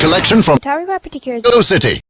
Collection from Tower Particulars City.